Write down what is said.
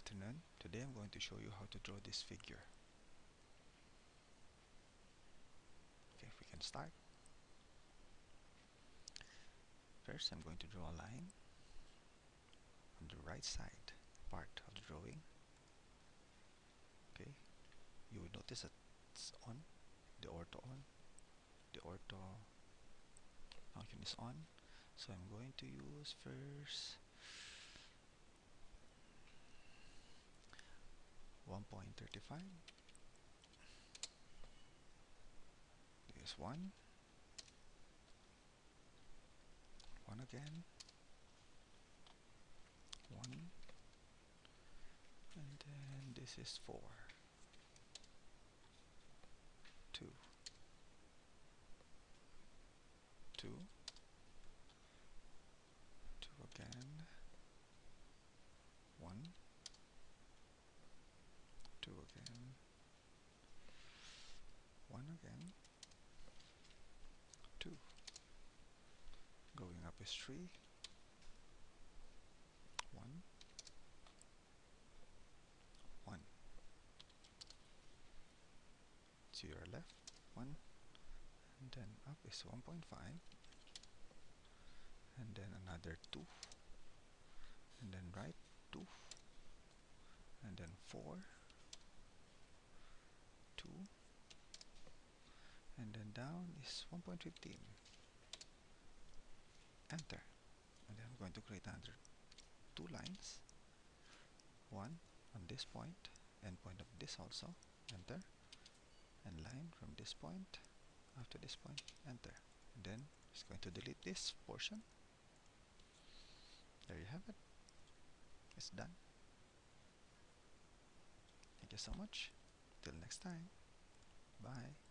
afternoon. Today I'm going to show you how to draw this figure. Okay, if we can start. First I'm going to draw a line on the right side part of the drawing. Okay, you will notice that it's on, the ortho on, the ortho function is on. So I'm going to use first 1.35 This one. One again. One. And then this is four. Two. Two again. 2. Going up is 3. 1. 1. 0 left. 1. And then up is 1.5. And then another 2. Down is 1.15 enter. And then I'm going to create another two lines. One on this point and point of this also enter. And line from this point after this point enter. And then it's going to delete this portion. There you have it. It's done. Thank you so much. Till next time. Bye